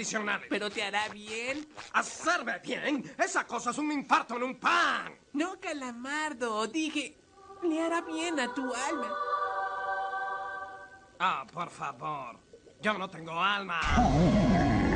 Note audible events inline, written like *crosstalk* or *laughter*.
adicionales. Pero te hará bien. ¿Hacerme bien? Esa cosa es un infarto en un pan. No, calamardo. Dije, le hará bien a tu alma. Ah, por favor. Yo no tengo alma. *laughs*